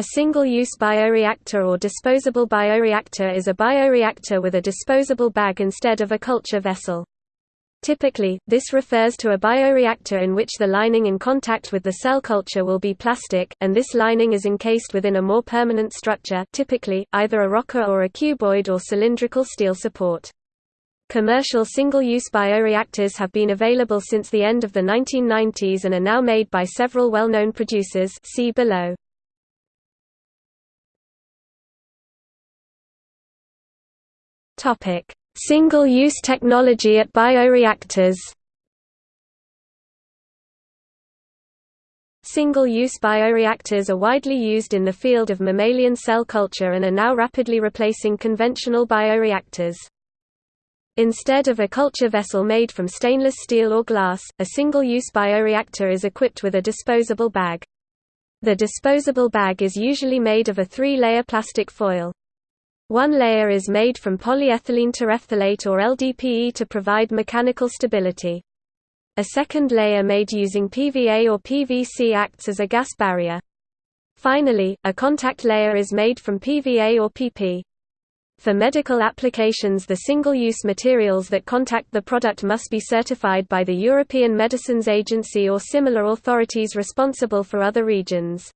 A single-use bioreactor or disposable bioreactor is a bioreactor with a disposable bag instead of a culture vessel. Typically, this refers to a bioreactor in which the lining in contact with the cell culture will be plastic, and this lining is encased within a more permanent structure typically, either a rocker or a cuboid or cylindrical steel support. Commercial single-use bioreactors have been available since the end of the 1990s and are now made by several well-known producers see below. Single-use technology at bioreactors Single-use bioreactors are widely used in the field of mammalian cell culture and are now rapidly replacing conventional bioreactors. Instead of a culture vessel made from stainless steel or glass, a single-use bioreactor is equipped with a disposable bag. The disposable bag is usually made of a three-layer plastic foil. One layer is made from polyethylene terephthalate or LDPE to provide mechanical stability. A second layer made using PVA or PVC acts as a gas barrier. Finally, a contact layer is made from PVA or PP. For medical applications the single-use materials that contact the product must be certified by the European Medicines Agency or similar authorities responsible for other regions.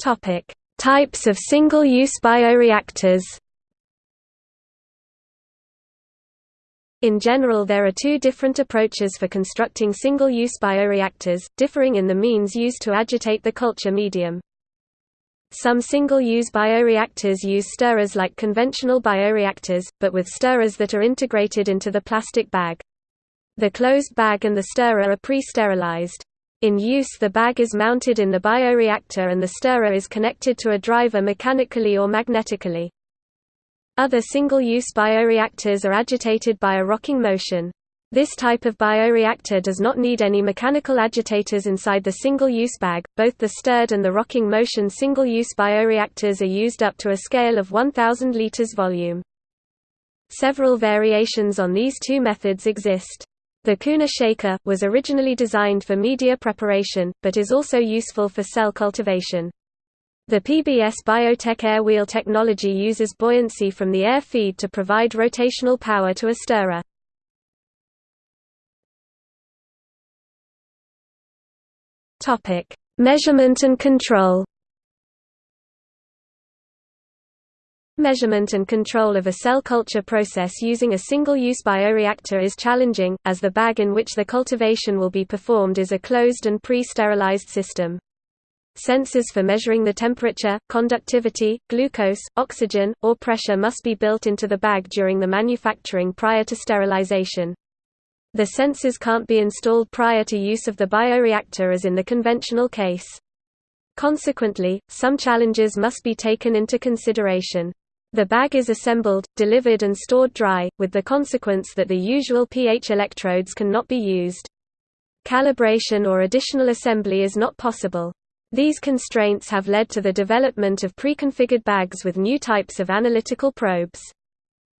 Topic: Types of single-use bioreactors. In general there are two different approaches for constructing single-use bioreactors, differing in the means used to agitate the culture medium. Some single-use bioreactors use stirrers like conventional bioreactors, but with stirrers that are integrated into the plastic bag. The closed bag and the stirrer are pre-sterilized. In use the bag is mounted in the bioreactor and the stirrer is connected to a driver mechanically or magnetically. Other single-use bioreactors are agitated by a rocking motion. This type of bioreactor does not need any mechanical agitators inside the single-use bag. Both the stirred and the rocking motion single-use bioreactors are used up to a scale of 1000 liters volume. Several variations on these two methods exist. The Kuhner shaker, was originally designed for media preparation, but is also useful for cell cultivation. The PBS Biotech air wheel technology uses buoyancy from the air feed to provide rotational power to a stirrer. Measurement and control Measurement and control of a cell culture process using a single-use bioreactor is challenging, as the bag in which the cultivation will be performed is a closed and pre-sterilized system. Sensors for measuring the temperature, conductivity, glucose, oxygen, or pressure must be built into the bag during the manufacturing prior to sterilization. The sensors can't be installed prior to use of the bioreactor as in the conventional case. Consequently, some challenges must be taken into consideration. The bag is assembled, delivered and stored dry, with the consequence that the usual pH electrodes cannot be used. Calibration or additional assembly is not possible. These constraints have led to the development of preconfigured bags with new types of analytical probes.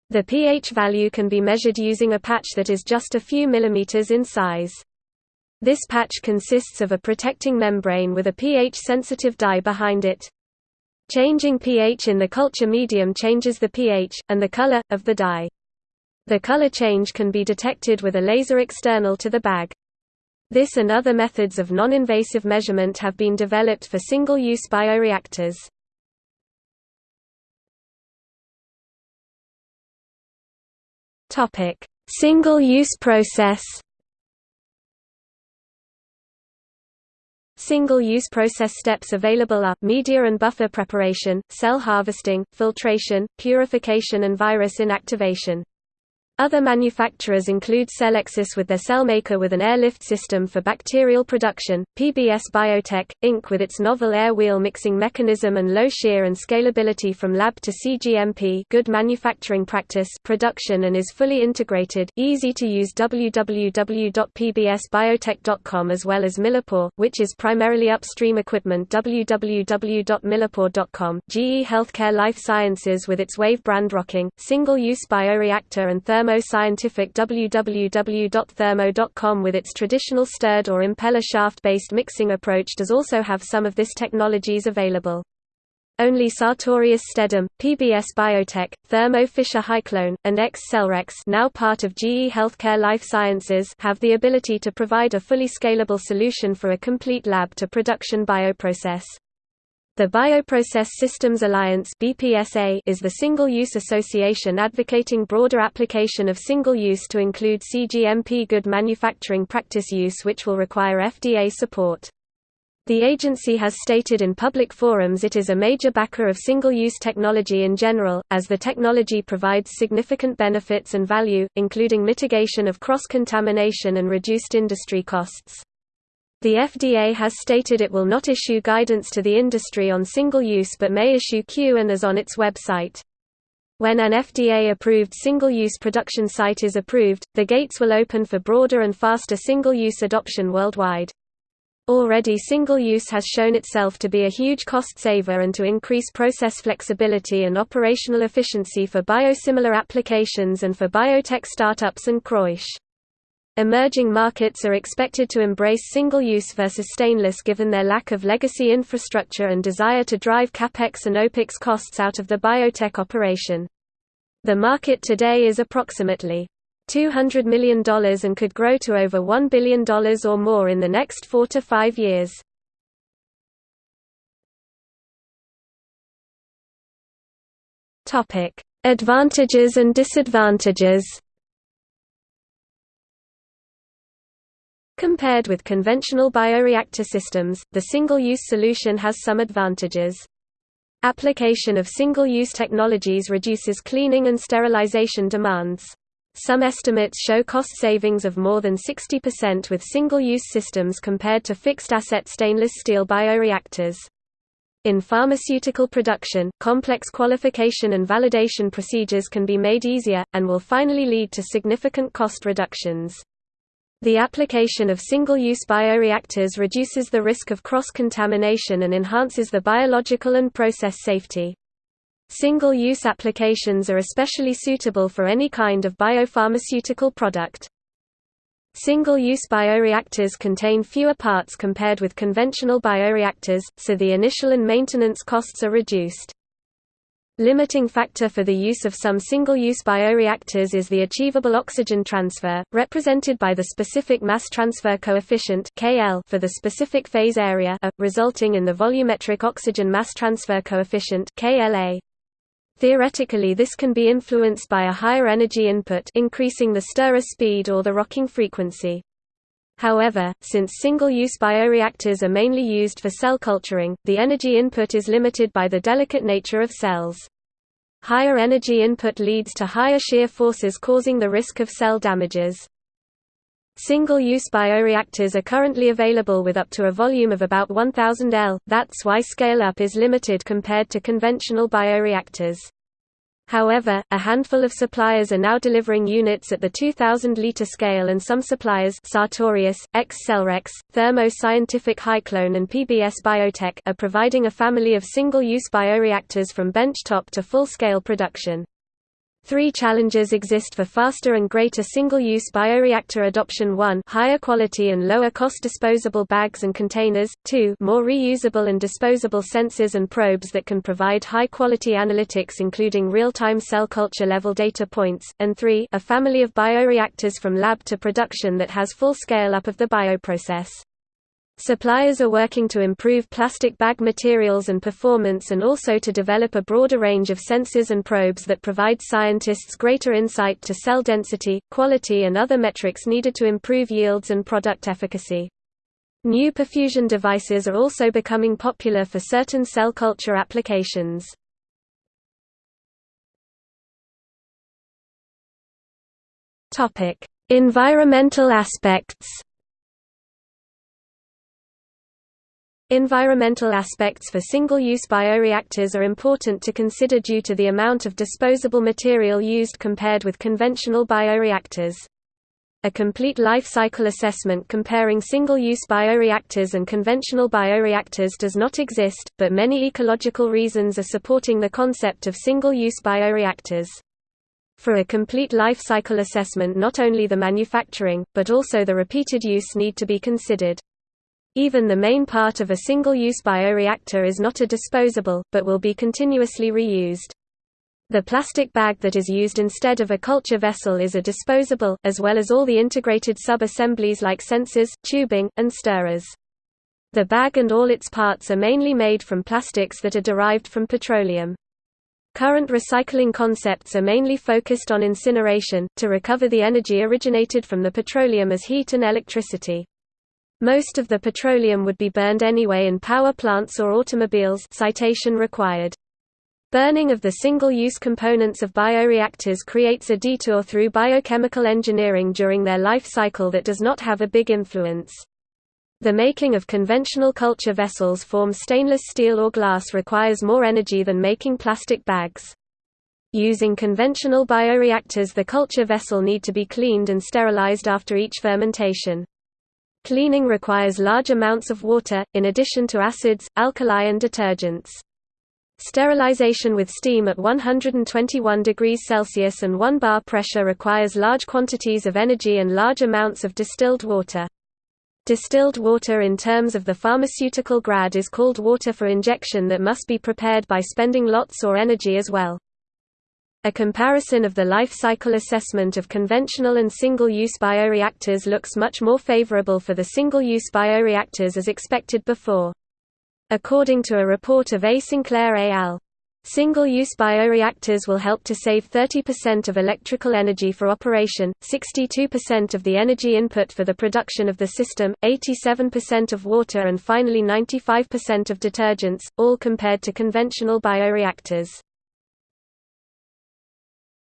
The pH value can be measured using a patch that is just a few millimeters in size. This patch consists of a protecting membrane with a pH-sensitive dye behind it. Changing pH in the culture medium changes the pH, and the color, of the dye. The color change can be detected with a laser external to the bag. This and other methods of non-invasive measurement have been developed for single-use bioreactors. Single-use process Single-use process steps available are, media and buffer preparation, cell harvesting, filtration, purification and virus inactivation. Other manufacturers include Cellexus with their CellMaker with an airlift system for bacterial production, PBS Biotech, Inc. with its novel air wheel mixing mechanism and low shear and scalability from lab to CGMP good manufacturing practice production and is fully integrated, easy to use www.pbsbiotech.com as well as Millipore, which is primarily upstream equipment www.millipore.com GE Healthcare Life Sciences with its Wave brand rocking, single-use bioreactor and thermo Thermo Scientific www.thermo.com with its traditional stirred or impeller shaft-based mixing approach does also have some of this technologies available. Only Sartorius Stedim, PBS Biotech, Thermo Fisher Hyclone, and Xcellerex now part of GE Healthcare Life Sciences have the ability to provide a fully scalable solution for a complete lab-to-production bioprocess. The Bioprocess Systems Alliance is the single-use association advocating broader application of single-use to include CGMP good manufacturing practice use which will require FDA support. The agency has stated in public forums it is a major backer of single-use technology in general, as the technology provides significant benefits and value, including mitigation of cross-contamination and reduced industry costs. The FDA has stated it will not issue guidance to the industry on single-use but may issue Q and as on its website. When an FDA-approved single-use production site is approved, the gates will open for broader and faster single-use adoption worldwide. Already single-use has shown itself to be a huge cost saver and to increase process flexibility and operational efficiency for biosimilar applications and for biotech startups and Croish. Emerging markets are expected to embrace single-use versus stainless given their lack of legacy infrastructure and desire to drive capex and opex costs out of the biotech operation. The market today is approximately $200 million and could grow to over $1 billion or more in the next four to five years. Advantages and disadvantages Compared with conventional bioreactor systems, the single-use solution has some advantages. Application of single-use technologies reduces cleaning and sterilization demands. Some estimates show cost savings of more than 60% with single-use systems compared to fixed-asset stainless steel bioreactors. In pharmaceutical production, complex qualification and validation procedures can be made easier, and will finally lead to significant cost reductions. The application of single-use bioreactors reduces the risk of cross-contamination and enhances the biological and process safety. Single-use applications are especially suitable for any kind of biopharmaceutical product. Single-use bioreactors contain fewer parts compared with conventional bioreactors, so the initial and maintenance costs are reduced. Limiting factor for the use of some single-use bioreactors is the achievable oxygen transfer, represented by the specific mass transfer coefficient (KL) for the specific phase area, A, resulting in the volumetric oxygen mass transfer coefficient (KLA). Theoretically this can be influenced by a higher energy input increasing the stirrer speed or the rocking frequency. However, since single-use bioreactors are mainly used for cell culturing, the energy input is limited by the delicate nature of cells. Higher energy input leads to higher shear forces causing the risk of cell damages. Single-use bioreactors are currently available with up to a volume of about 1000 L, that's why scale-up is limited compared to conventional bioreactors. However, a handful of suppliers are now delivering units at the 2000-liter scale and some suppliers Sartorius, Xcellerex, Thermo Scientific Hyclone and PBS Biotech are providing a family of single-use bioreactors from benchtop to full-scale production. Three challenges exist for faster and greater single-use bioreactor adoption. 1 higher quality and lower cost disposable bags and containers, 2 more reusable and disposable sensors and probes that can provide high-quality analytics including real-time cell culture level data points, and 3 a family of bioreactors from lab to production that has full scale-up of the bioprocess. Suppliers are working to improve plastic bag materials and performance and also to develop a broader range of sensors and probes that provide scientists greater insight to cell density, quality and other metrics needed to improve yields and product efficacy. New perfusion devices are also becoming popular for certain cell culture applications. Environmental aspects Environmental aspects for single-use bioreactors are important to consider due to the amount of disposable material used compared with conventional bioreactors. A complete life cycle assessment comparing single-use bioreactors and conventional bioreactors does not exist, but many ecological reasons are supporting the concept of single-use bioreactors. For a complete life cycle assessment not only the manufacturing, but also the repeated use need to be considered. Even the main part of a single-use bioreactor is not a disposable, but will be continuously reused. The plastic bag that is used instead of a culture vessel is a disposable, as well as all the integrated sub-assemblies like sensors, tubing, and stirrers. The bag and all its parts are mainly made from plastics that are derived from petroleum. Current recycling concepts are mainly focused on incineration, to recover the energy originated from the petroleum as heat and electricity. Most of the petroleum would be burned anyway in power plants or automobiles citation required. Burning of the single-use components of bioreactors creates a detour through biochemical engineering during their life cycle that does not have a big influence. The making of conventional culture vessels form stainless steel or glass requires more energy than making plastic bags. Using conventional bioreactors the culture vessel need to be cleaned and sterilized after each fermentation. Cleaning requires large amounts of water, in addition to acids, alkali and detergents. Sterilization with steam at 121 degrees Celsius and 1 bar pressure requires large quantities of energy and large amounts of distilled water. Distilled water in terms of the pharmaceutical grad is called water for injection that must be prepared by spending lots or energy as well. A comparison of the life cycle assessment of conventional and single-use bioreactors looks much more favorable for the single-use bioreactors as expected before. According to a report of A. Sinclair et al. Single-use bioreactors will help to save 30% of electrical energy for operation, 62% of the energy input for the production of the system, 87% of water and finally 95% of detergents, all compared to conventional bioreactors.